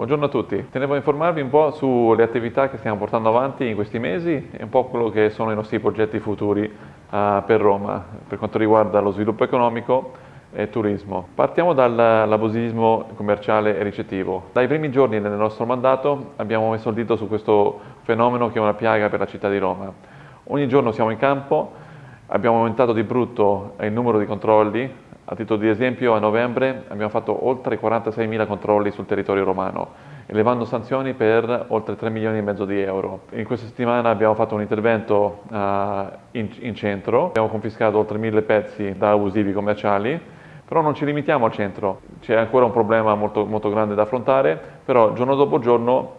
Buongiorno a tutti, tenevo a informarvi un po' sulle attività che stiamo portando avanti in questi mesi e un po' quello che sono i nostri progetti futuri uh, per Roma per quanto riguarda lo sviluppo economico e turismo. Partiamo dall'abusivismo commerciale e ricettivo. Dai primi giorni del nostro mandato abbiamo messo il dito su questo fenomeno che è una piaga per la città di Roma. Ogni giorno siamo in campo, abbiamo aumentato di brutto il numero di controlli, a titolo di esempio, a novembre abbiamo fatto oltre 46.000 controlli sul territorio romano, elevando sanzioni per oltre 3 milioni e mezzo di euro. In questa settimana abbiamo fatto un intervento uh, in, in, centro, abbiamo confiscato oltre 1.000 pezzi da abusivi commerciali, però non ci limitiamo al centro, c'è ancora un problema molto, molto grande da affrontare, però giorno dopo giorno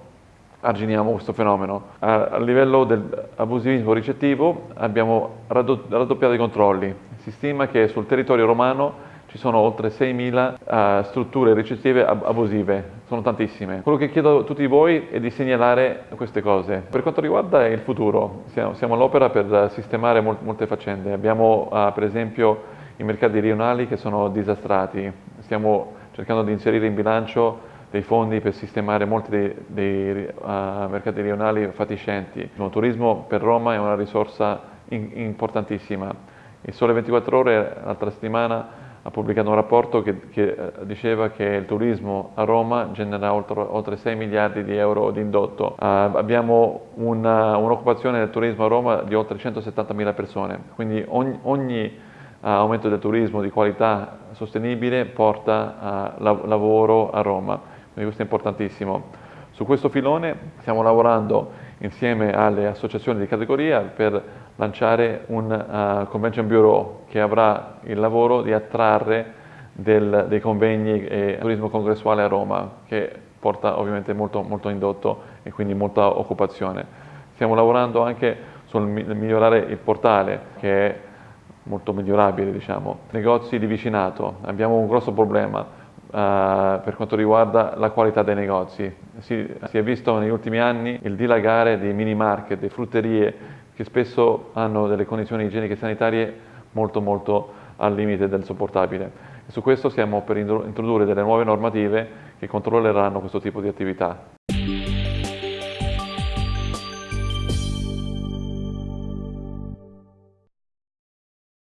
arginiamo questo fenomeno. A, a livello dell'abusivismo ricettivo abbiamo raddoppiato i controlli, si stima che sul territorio romano ci sono oltre 6.000 uh, eh, strutture ricettive ab abusive, sono tantissime. Quello che chiedo a tutti voi è di segnalare queste cose. Per quanto riguarda il futuro, siamo, siamo all'opera per sistemare mol molte faccende. Abbiamo uh, per esempio i mercati rionali che sono disastrati, stiamo cercando di inserire in bilancio dei fondi per sistemare molti dei, dei uh, mercati rionali fatiscenti. Il turismo per Roma è una risorsa in importantissima il Sole 24 Ore l'altra settimana ha pubblicato un rapporto che, che eh, diceva che il turismo a Roma genera oltre, oltre 6 miliardi di euro di indotto. Uh, abbiamo un'occupazione un del turismo a Roma di oltre 170 mila persone, quindi ogni, ogni uh, aumento del turismo di qualità sostenibile porta uh, la, lavoro a Roma, quindi questo è importantissimo. Su questo filone stiamo lavorando insieme alle associazioni di categoria per lanciare un uh, convention bureau che avrà il lavoro di attrarre del, dei convegni e turismo congressuale a Roma che porta ovviamente molto, molto indotto e quindi molta occupazione. Stiamo lavorando anche sul migliorare il portale che è molto migliorabile diciamo. Negozi di vicinato, abbiamo un grosso problema Uh, per quanto riguarda la qualità dei negozi. Si, si, è visto negli ultimi anni il dilagare dei mini market, delle frutterie che spesso hanno delle condizioni igieniche e sanitarie molto molto al limite del sopportabile. E su questo stiamo per introdurre delle nuove normative che controlleranno questo tipo di attività.